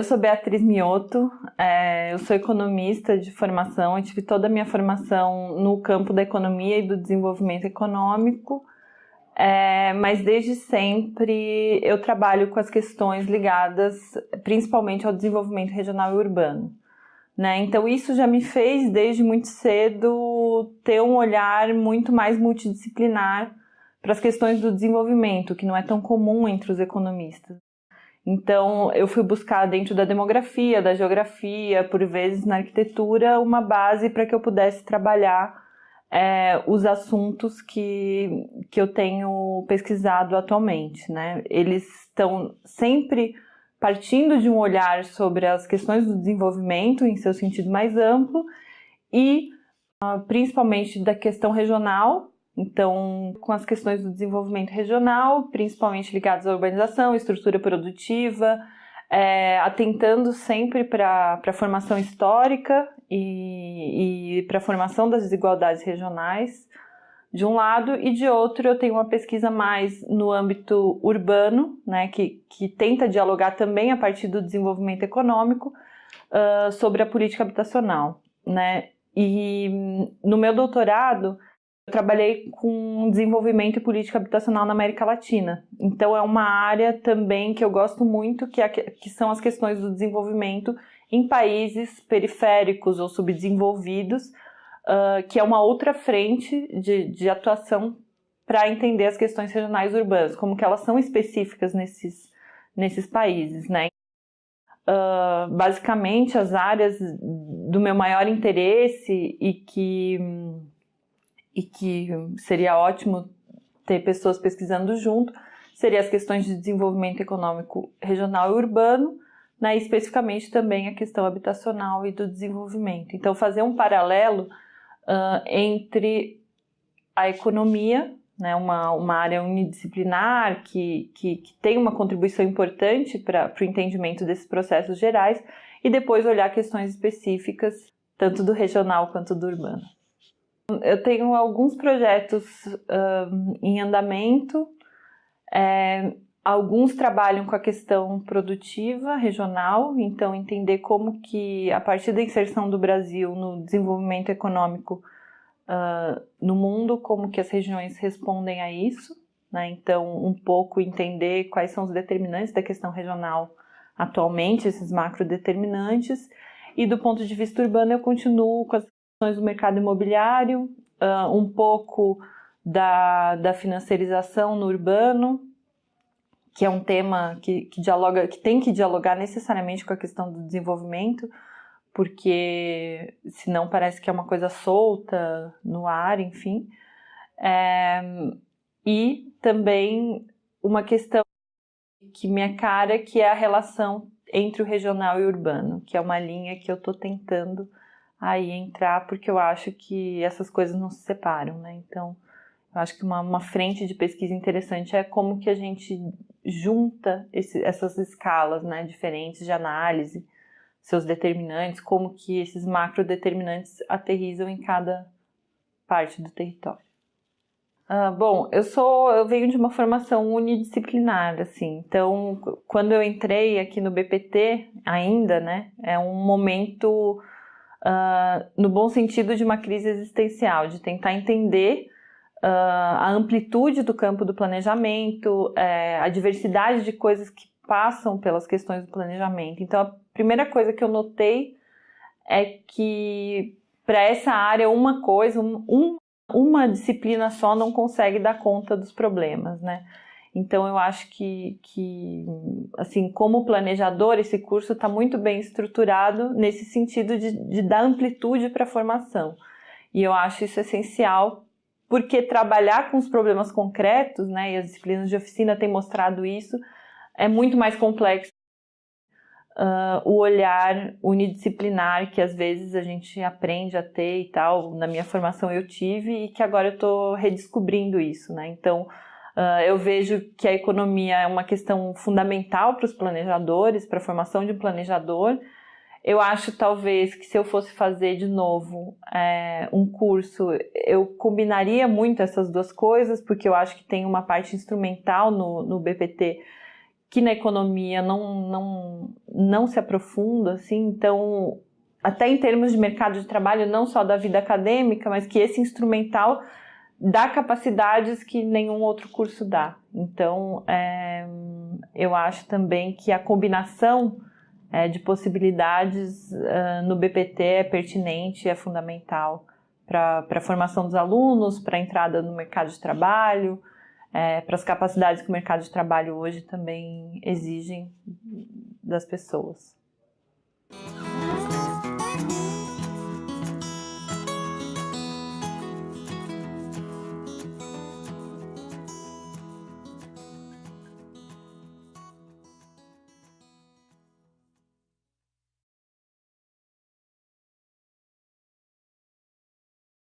Eu sou Beatriz Mioto, é, eu sou economista de formação, eu tive toda a minha formação no campo da economia e do desenvolvimento econômico, é, mas desde sempre eu trabalho com as questões ligadas principalmente ao desenvolvimento regional e urbano. Né? Então isso já me fez desde muito cedo ter um olhar muito mais multidisciplinar para as questões do desenvolvimento, que não é tão comum entre os economistas. Então, eu fui buscar dentro da demografia, da geografia, por vezes na arquitetura, uma base para que eu pudesse trabalhar é, os assuntos que, que eu tenho pesquisado atualmente. Né? Eles estão sempre partindo de um olhar sobre as questões do desenvolvimento em seu sentido mais amplo e uh, principalmente da questão regional, então, com as questões do desenvolvimento regional, principalmente ligadas à urbanização, estrutura produtiva, é, atentando sempre para a formação histórica e, e para a formação das desigualdades regionais, de um lado, e de outro eu tenho uma pesquisa mais no âmbito urbano, né, que, que tenta dialogar também a partir do desenvolvimento econômico uh, sobre a política habitacional. Né? E no meu doutorado, eu trabalhei com desenvolvimento e política habitacional na América Latina. Então é uma área também que eu gosto muito, que, é, que são as questões do desenvolvimento em países periféricos ou subdesenvolvidos, uh, que é uma outra frente de, de atuação para entender as questões regionais urbanas, como que elas são específicas nesses, nesses países, né? Uh, basicamente, as áreas do meu maior interesse e que e que seria ótimo ter pessoas pesquisando junto, seria as questões de desenvolvimento econômico regional e urbano, né, especificamente também a questão habitacional e do desenvolvimento. Então, fazer um paralelo uh, entre a economia, né, uma, uma área unidisciplinar que, que, que tem uma contribuição importante para o entendimento desses processos gerais, e depois olhar questões específicas, tanto do regional quanto do urbano. Eu tenho alguns projetos um, em andamento, é, alguns trabalham com a questão produtiva regional, então entender como que, a partir da inserção do Brasil no desenvolvimento econômico uh, no mundo, como que as regiões respondem a isso, né? então um pouco entender quais são os determinantes da questão regional atualmente, esses macro determinantes, e do ponto de vista urbano eu continuo com as do mercado imobiliário, uh, um pouco da, da financiarização no urbano, que é um tema que, que, dialoga, que tem que dialogar necessariamente com a questão do desenvolvimento, porque senão parece que é uma coisa solta no ar, enfim. É, e também uma questão que me cara, que é a relação entre o regional e o urbano, que é uma linha que eu estou tentando aí entrar, porque eu acho que essas coisas não se separam, né? Então, eu acho que uma, uma frente de pesquisa interessante é como que a gente junta esse, essas escalas né, diferentes de análise, seus determinantes, como que esses macro determinantes aterrizam em cada parte do território. Uh, bom, eu sou, eu venho de uma formação unidisciplinar, assim, então quando eu entrei aqui no BPT, ainda, né, é um momento uh, no bom sentido de uma crise existencial, de tentar entender a amplitude do campo do planejamento, é, a diversidade de coisas que passam pelas questões do planejamento. Então, a primeira coisa que eu notei é que para essa área uma coisa, um, uma disciplina só não consegue dar conta dos problemas, né? Então eu acho que, que assim, como planejador, esse curso está muito bem estruturado nesse sentido de, de dar amplitude para a formação. E eu acho isso essencial, porque trabalhar com os problemas concretos, né, e as disciplinas de oficina têm mostrado isso, é muito mais complexo uh, o olhar unidisciplinar que às vezes a gente aprende a ter e tal. Na minha formação eu tive e que agora eu estou redescobrindo isso, né? Então, Uh, eu vejo que a economia é uma questão fundamental para os planejadores, para a formação de um planejador, Eu acho talvez que se eu fosse fazer de novo é, um curso, eu combinaria muito essas duas coisas, porque eu acho que tem uma parte instrumental no, no BPT que na economia não, não, não se aprofunda, assim, então, até em termos de mercado de trabalho, não só da vida acadêmica, mas que esse instrumental dá capacidades que nenhum outro curso dá. Então, é, eu acho também que a combinação é, de possibilidades uh, no BPT é pertinente, é fundamental para a formação dos alunos, para a entrada no mercado de trabalho, é, para as capacidades que o mercado de trabalho hoje também exigem das pessoas.